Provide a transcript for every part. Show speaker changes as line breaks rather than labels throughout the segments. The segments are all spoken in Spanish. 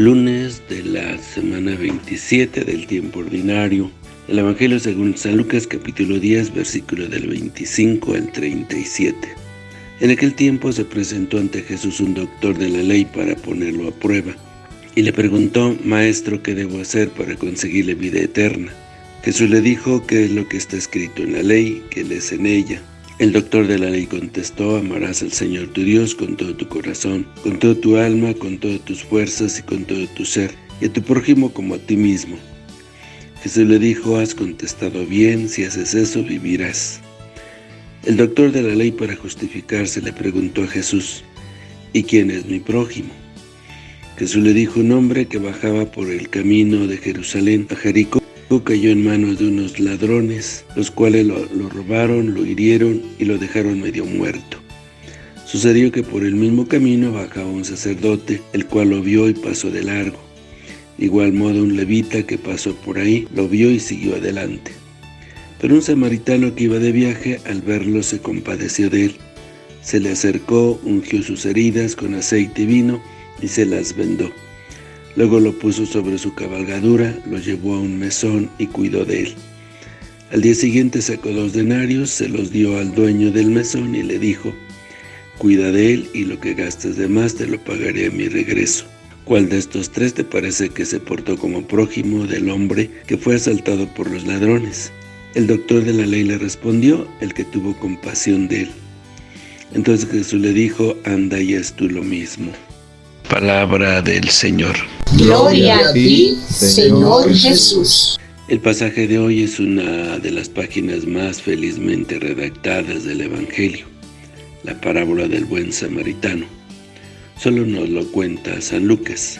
lunes de la semana 27 del tiempo ordinario. El Evangelio según San Lucas capítulo 10 versículo del 25 al 37. En aquel tiempo se presentó ante Jesús un doctor de la ley para ponerlo a prueba, y le preguntó, Maestro, ¿qué debo hacer para conseguir la vida eterna? Jesús le dijo qué es lo que está escrito en la ley, que lees en ella. El doctor de la ley contestó, amarás al Señor tu Dios con todo tu corazón, con toda tu alma, con todas tus fuerzas y con todo tu ser, y a tu prójimo como a ti mismo. Jesús le dijo, has contestado bien, si haces eso vivirás. El doctor de la ley para justificarse le preguntó a Jesús, ¿y quién es mi prójimo? Jesús le dijo un hombre que bajaba por el camino de Jerusalén a Jericó cayó en manos de unos ladrones, los cuales lo, lo, robaron, lo hirieron y lo dejaron medio muerto. Sucedió que por el mismo camino bajaba un sacerdote, el cual lo vio y pasó de largo. De igual modo un levita que pasó por ahí, lo vio y siguió adelante. Pero un samaritano que iba de viaje, al verlo se compadeció de él. Se le acercó, ungió sus heridas con aceite y vino y se las vendó. Luego lo puso sobre su cabalgadura, lo llevó a un mesón y cuidó de él. Al día siguiente sacó dos denarios, se los dio al dueño del mesón y le dijo, Cuida de él y lo que gastes de más te lo pagaré a mi regreso. ¿Cuál de estos tres te parece que se portó como prójimo del hombre que fue asaltado por los ladrones? El doctor de la ley le respondió, el que tuvo compasión de él. Entonces Jesús le dijo, anda y haz tú lo mismo. Palabra del Señor.
Gloria a ti, Señor Jesús.
El pasaje de hoy es una de las páginas más felizmente redactadas del Evangelio, la parábola del buen samaritano. Solo nos lo cuenta San Lucas.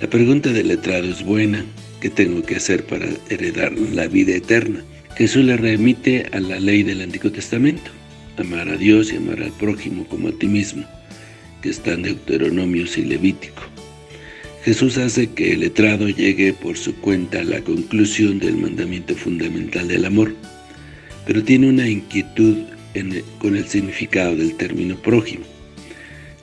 La pregunta del letrado es buena, ¿qué tengo que hacer para heredar la vida eterna? Jesús le remite a la ley del Antiguo Testamento, amar a Dios y amar al prójimo como a ti mismo que están Deuteronomios y Levítico. Jesús hace que el letrado llegue por su cuenta a la conclusión del mandamiento fundamental del amor, pero tiene una inquietud con el significado del término prójimo.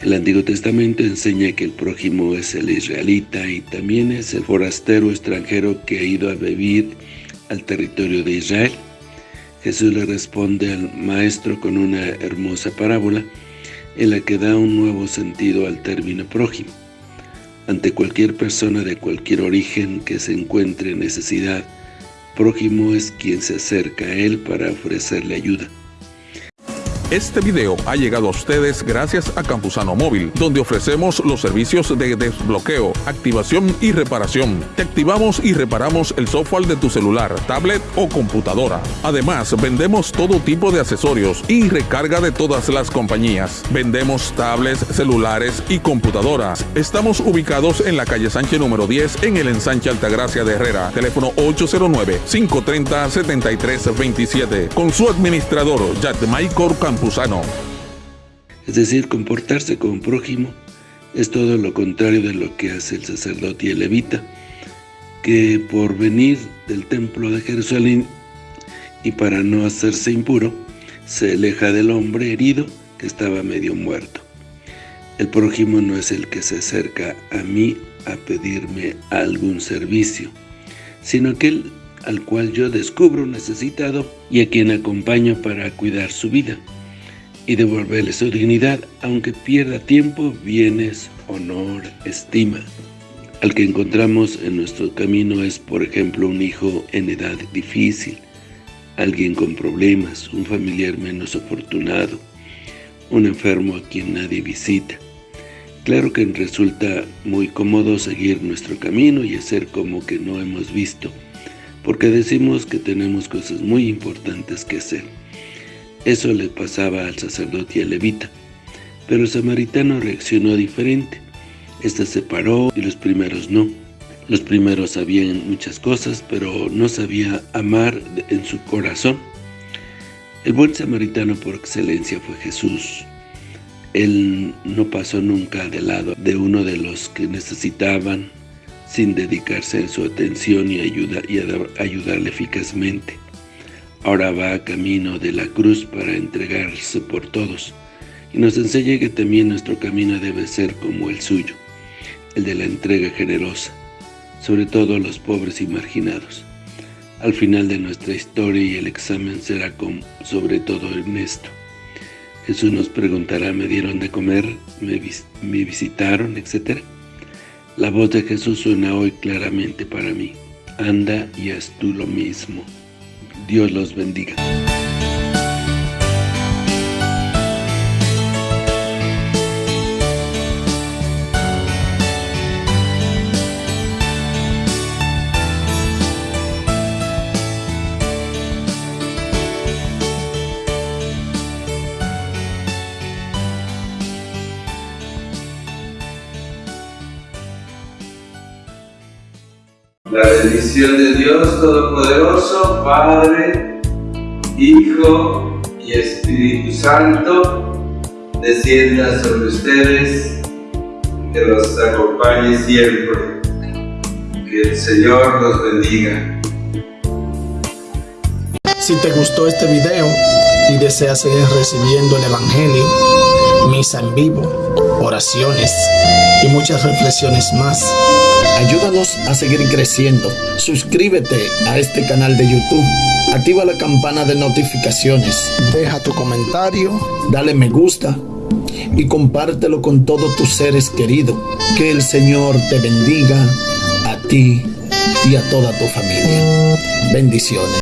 El Antiguo Testamento enseña que el prójimo es el israelita y también es el forastero extranjero que ha ido a vivir al territorio de Israel. Jesús le responde al maestro con una hermosa parábola en la que da un nuevo sentido al término prójimo. Ante cualquier persona de cualquier origen que se encuentre en necesidad, prójimo es quien se acerca a él para ofrecerle ayuda.
Este video ha llegado a ustedes gracias a Campusano Móvil, donde ofrecemos los servicios de desbloqueo, activación y reparación. Te activamos y reparamos el software de tu celular, tablet o computadora. Además, vendemos todo tipo de accesorios y recarga de todas las compañías. Vendemos tablets, celulares y computadoras. Estamos ubicados en la calle Sánchez número 10 en el ensanche Altagracia de Herrera. Teléfono 809-530-7327. Con su administrador, Yatmaicor
Es decir, comportarse como prójimo es todo lo contrario de lo que hace el sacerdote y el levita, que por venir del templo de Jerusalén y para no hacerse impuro, se aleja del hombre herido que estaba medio muerto. El prójimo no es el que se acerca a mí a pedirme algún servicio, sino aquel al cual yo descubro necesitado y a quien acompaño para cuidar su vida y devolverle su dignidad, aunque pierda tiempo, bienes, honor, estima. Al que encontramos en nuestro camino es, por ejemplo, un hijo en edad difícil, alguien con problemas, un familiar menos afortunado, un enfermo a quien nadie visita. Claro que resulta muy cómodo seguir nuestro camino y hacer como que no hemos visto, porque decimos que tenemos cosas muy importantes que hacer. Eso le pasaba al sacerdote y al levita. Pero el samaritano reaccionó diferente. Este se paró y los primeros no. Los primeros sabían muchas cosas, pero no sabía amar en su corazón. El buen samaritano por excelencia fue Jesús. Él no pasó nunca de lado de uno de los que necesitaban sin dedicarse en su atención y, ayuda, y ayudarle eficazmente. Ahora va camino de la cruz para entregarse por todos, y nos enseña que también nuestro camino debe ser como el suyo, el de la entrega generosa, sobre todo a los pobres y marginados. Al final de nuestra historia y el examen será sobre todo Ernesto. Jesús nos preguntará, ¿me dieron de comer? ¿Me, me visitaron? Etcétera. La voz de Jesús suena hoy claramente para mí. Anda y haz tú lo mismo. Dios los bendiga.
La bendición de Dios Todopoderoso, Padre, Hijo y Espíritu Santo, descienda sobre ustedes, que los acompañe siempre. Que el Señor los bendiga.
Si te gustó este video y deseas seguir recibiendo el Evangelio, misa en vivo, oraciones y muchas reflexiones más, Ayúdanos a seguir creciendo. Suscríbete a este canal de YouTube. Activa la campana de notificaciones. Deja tu comentario. Dale me gusta. Y compártelo con todos tus seres queridos. Que el Señor te bendiga a ti y a toda tu familia. Bendiciones.